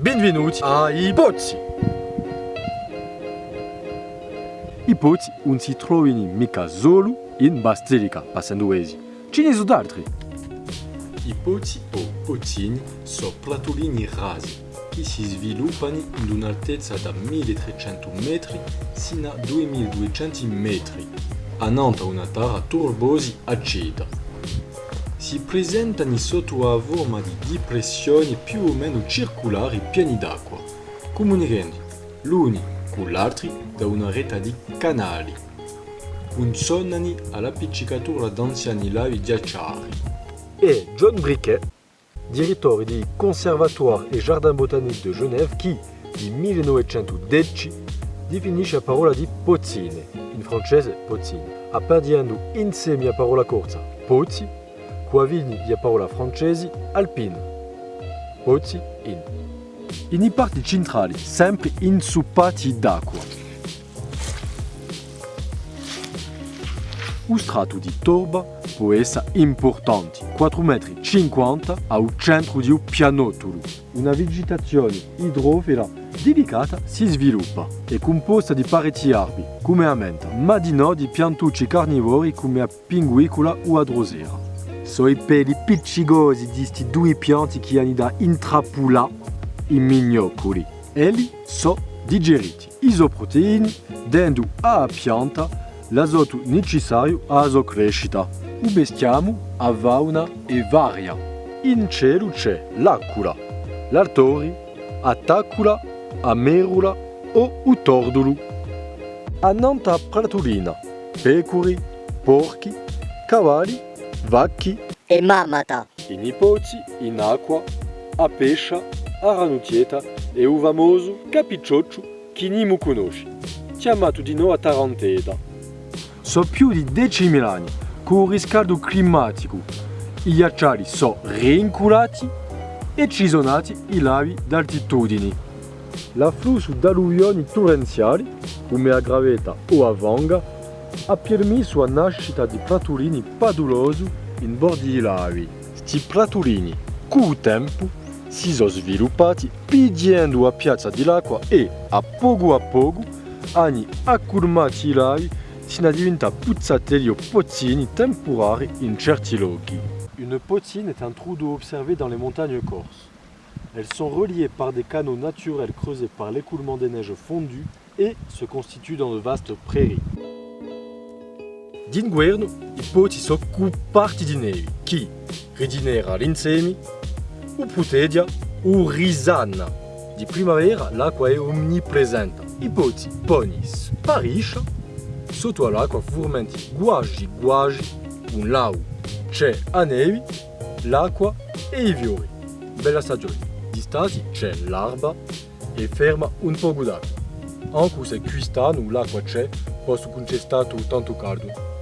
Benvenuti ai pozzi! I pozzi non si trovano mica solo in Basilicata, Passanduesi. Ce ne sono altri. I pozzi o pozzini sono platolini rasi che si sviluppano in un'altezza da 1300 metri sino a 2200 metri, hanno una terra turbosa acida. Si presentano sotto a forma di depressioni più o meno circolari pieni d'acqua, comunicando l'uni con l'altro da una rete di canali. Funzionano all'appiccicatura d'anziani lavi ghiacciari. E John Briquet, direttore di Conservatoire et Jardin Botanique de Genève, che nel 1910 definisce la parola di pozzine, in francese pozzine, appendendo insieme la parola corsa pozzi Quavigni di parola francesi alpine. Pozzi in. In i parti centrali, sempre insuppati d'acqua. Un strato di torba può essere importante, 4,50 metri al centro di un pianotolo. Una vegetazione idrofila delicata si sviluppa, è composta di pareti arbi, come a menta, ma di no di piantucci carnivori come a pinguicola o a drosera. Sono i peli appiccicosi di questi due pianti che hanno da intrappolare i mignocoli. Elli sono digeriti isoproteini dando alla pianta l'azoto necessario alla sua crescita. Ubestiamo a fauna e varia. In cielo c'è l'acqua, l'artori, a tacula, a merula o un tordolo. A nanta pratolina, pecore, porchi, cavalli vacchi e mamata. i nipoti in acqua, a pescia, a ranutieta e un famoso capiccioccio che non conosci, chiamato di noi a Taranteda. Sono più di 10.000 anni, con il riscaldo climatico, i ghiacciai sono rinculati e ci sono nati i lavi d'altitudini. L'afflusso d'alluvioni torrenziali, come a Gravetta o a Vanga, ha permesso la nascita di pratolini padulosi in bordi di lavi. Questi pratolini, il tempo, si sono sviluppati pidiendo la piazza dell'acqua e, a poco a poco, hanno accumulato i lavi sino a diventare puzzatelli o pozzini temporari in certi luoghi. Une pozzine est un trou d'eau observé dans les montagnes corses. Elles sont reliées par des canaux naturels creusés par l'écoulement des neiges fondues et se constituent dans de vastes prairies. D'inverno i pozzi sono coperti di neve che, ridinera l'insemi, o putedia o risanna. Di primavera l'acqua è omnipresente. I pozzi poi spariscono, sotto all'acqua formenti guagi guagi, un lau. C'è a neve, l'acqua e i fiori. Bella stagione. Di stasi c'è l'alba e ferma un po' d'acqua. Anche se quest'anno l'acqua c'è, posso stato tanto caldo.